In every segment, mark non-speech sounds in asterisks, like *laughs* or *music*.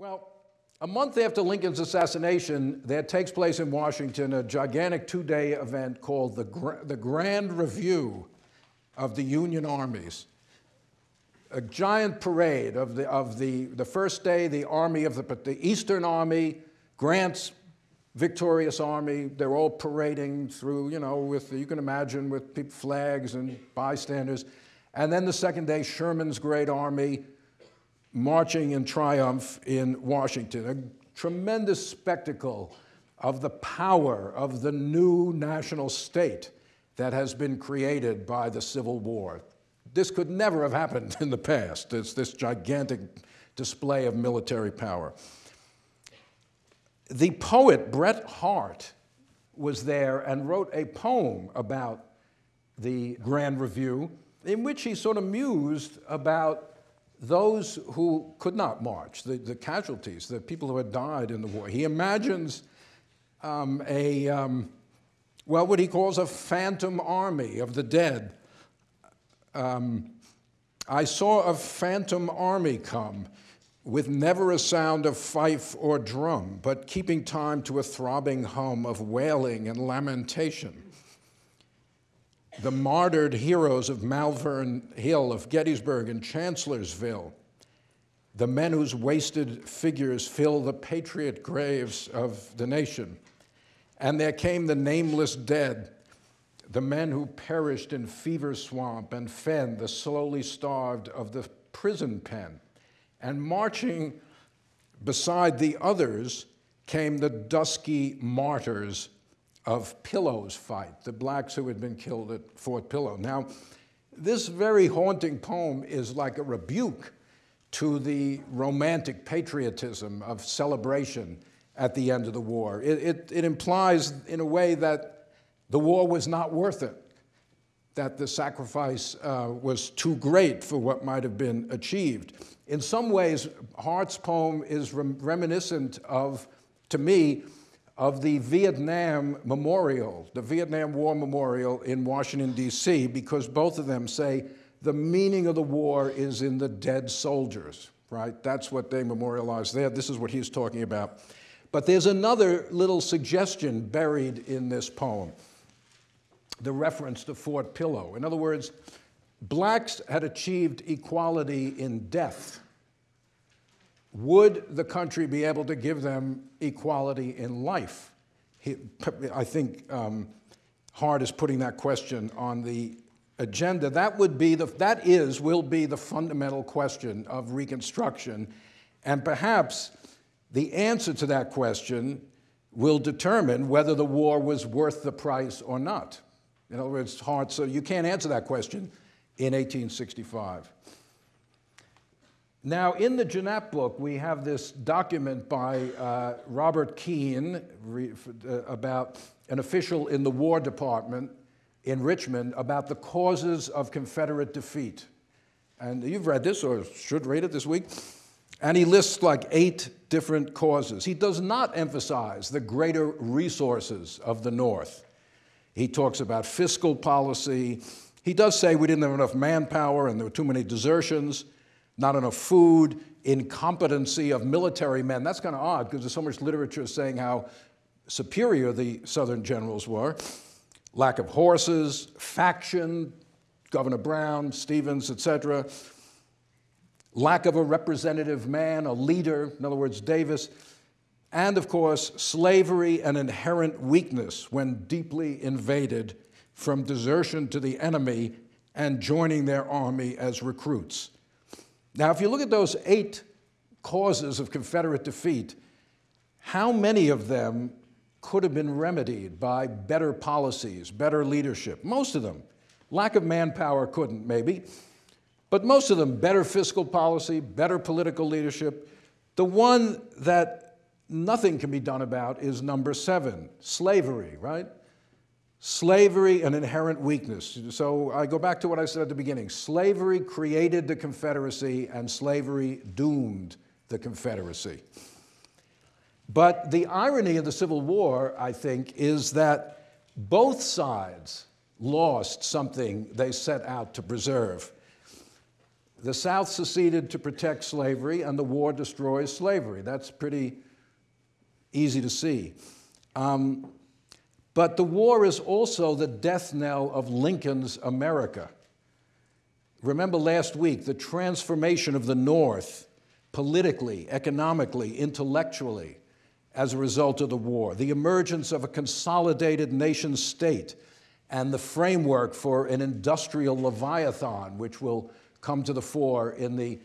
Well, a month after Lincoln's assassination, there takes place in Washington a gigantic two day event called the, Gra the Grand Review of the Union Armies. A giant parade of the, of the, the first day, the Army of the, the Eastern Army, Grant's victorious army, they're all parading through, you know, with, you can imagine, with flags and bystanders. And then the second day, Sherman's great army, marching in triumph in Washington, a tremendous spectacle of the power of the new national state that has been created by the Civil War. This could never have happened *laughs* in the past, it's this gigantic display of military power. The poet Bret Harte was there and wrote a poem about the Grand Review in which he sort of mused about those who could not march, the, the casualties, the people who had died in the war. He imagines um, a, um, well, what he calls a phantom army of the dead. Um, I saw a phantom army come with never a sound of fife or drum, but keeping time to a throbbing hum of wailing and lamentation the martyred heroes of Malvern Hill, of Gettysburg and Chancellorsville, the men whose wasted figures fill the patriot graves of the nation. And there came the nameless dead, the men who perished in fever swamp and fen, the slowly starved of the prison pen. And marching beside the others came the dusky martyrs of Pillow's fight, the blacks who had been killed at Fort Pillow. Now, this very haunting poem is like a rebuke to the romantic patriotism of celebration at the end of the war. It, it, it, implies, in a way, that the war was not worth it, that the sacrifice uh, was too great for what might have been achieved. In some ways, Harte's poem is rem reminiscent of, to me, of the Vietnam Memorial, the Vietnam War Memorial in Washington, D.C., because both of them say the meaning of the war is in the dead soldiers, right? That's what they memorialize there. This is what he's talking about. But there's another little suggestion buried in this poem the reference to Fort Pillow. In other words, blacks had achieved equality in death would the country be able to give them equality in life? I think um, Harte is putting that question on the agenda. That would be the, that is, will be the fundamental question of Reconstruction. And perhaps the answer to that question will determine whether the war was worth the price or not. In other words, Harte, so you can't answer that question in 1865. Now, in the Janap book, we have this document by uh, Robert Kean re, uh, about an official in the War Department in Richmond about the causes of Confederate defeat. And you've read this or should read it this week. And he lists like eight different causes. He does not emphasize the greater resources of the North. He talks about fiscal policy. He does say we didn't have enough manpower and there were too many desertions not enough food, incompetency of military men. That's kind of odd because there's so much literature saying how superior the Southern generals were. Lack of horses, faction, Governor Brown, Stephens, etc. Lack of a representative man, a leader, in other words, Davis. And of course, slavery and inherent weakness when deeply invaded from desertion to the enemy and joining their army as recruits. Now, if you look at those eight causes of Confederate defeat, how many of them could have been remedied by better policies, better leadership? Most of them. Lack of manpower couldn't, maybe. But most of them, better fiscal policy, better political leadership. The one that nothing can be done about is number seven, slavery, right? Slavery, an inherent weakness. So I go back to what I said at the beginning. Slavery created the Confederacy, and slavery doomed the Confederacy. But the irony of the Civil War, I think, is that both sides lost something they set out to preserve. The South seceded to protect slavery, and the war destroys slavery. That's pretty easy to see. Um, but the war is also the death knell of Lincoln's America. Remember last week the transformation of the North politically, economically, intellectually as a result of the war, the emergence of a consolidated nation state, and the framework for an industrial leviathan, which will come to the fore in the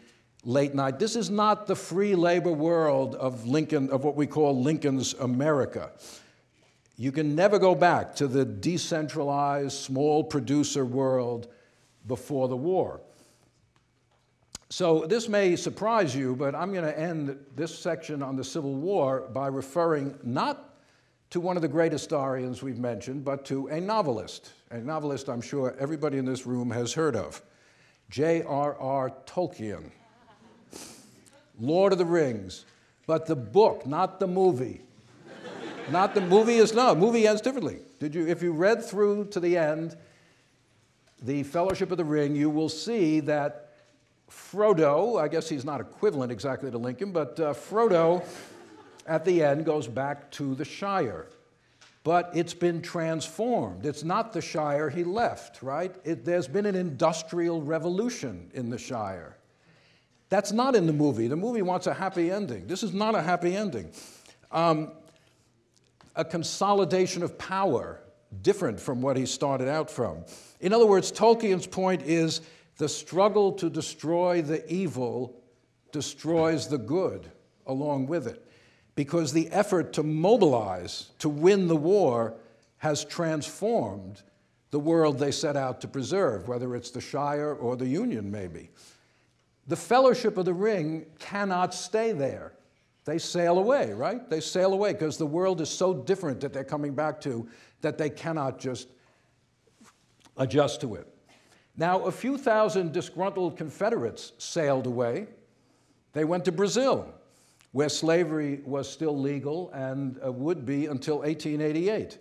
late night. This is not the free labor world of Lincoln, of what we call Lincoln's America. You can never go back to the decentralized, small producer world before the war. So this may surprise you, but I'm going to end this section on the Civil War by referring not to one of the great historians we've mentioned, but to a novelist, a novelist I'm sure everybody in this room has heard of, J.R.R. Tolkien. Lord of the Rings, but the book, not the movie. Not the movie is no, movie ends differently. Did you if you read through to the end the Fellowship of the Ring, you will see that Frodo, I guess he's not equivalent exactly to Lincoln, but uh, Frodo at the end goes back to the Shire. But it's been transformed. It's not the Shire he left, right? It, there's been an industrial revolution in the Shire. That's not in the movie. The movie wants a happy ending. This is not a happy ending. Um, a consolidation of power, different from what he started out from. In other words, Tolkien's point is the struggle to destroy the evil destroys the good along with it, because the effort to mobilize to win the war has transformed the world they set out to preserve, whether it's the Shire or the Union, maybe. The Fellowship of the Ring cannot stay there. They sail away, right? They sail away because the world is so different that they're coming back to that they cannot just adjust to it. Now, a few thousand disgruntled Confederates sailed away. They went to Brazil, where slavery was still legal and uh, would be until 1888.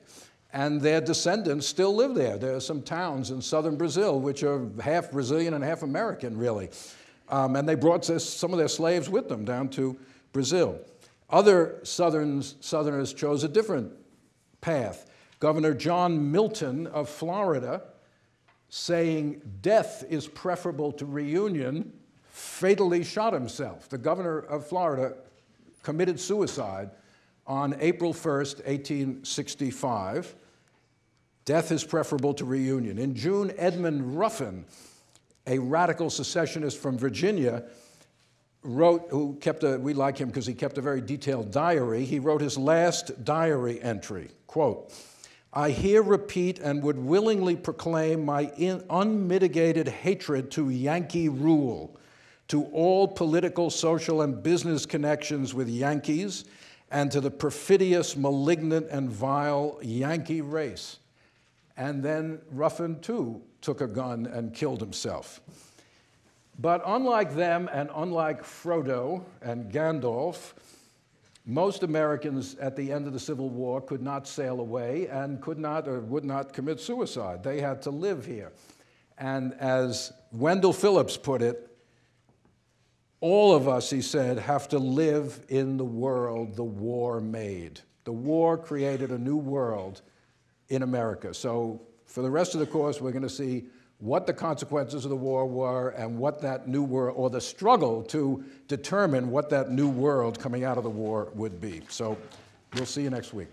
And their descendants still live there. There are some towns in southern Brazil which are half Brazilian and half American, really. Um, and they brought some of their slaves with them down to Brazil. Other Southerners, Southerners chose a different path. Governor John Milton of Florida saying death is preferable to reunion, fatally shot himself. The governor of Florida committed suicide on April 1st, 1865. Death is preferable to reunion. In June, Edmund Ruffin, a radical secessionist from Virginia, wrote, who kept a, we like him because he kept a very detailed diary. He wrote his last diary entry, quote, I here repeat and would willingly proclaim my unmitigated hatred to Yankee rule, to all political, social, and business connections with Yankees, and to the perfidious, malignant, and vile Yankee race. And then Ruffin, too, took a gun and killed himself. But unlike them, and unlike Frodo and Gandalf, most Americans at the end of the Civil War could not sail away and could not or would not commit suicide. They had to live here. And as Wendell Phillips put it, all of us, he said, have to live in the world the war made. The war created a new world in America. So for the rest of the course, we're going to see what the consequences of the war were and what that new world, or the struggle to determine what that new world coming out of the war would be. So we'll see you next week.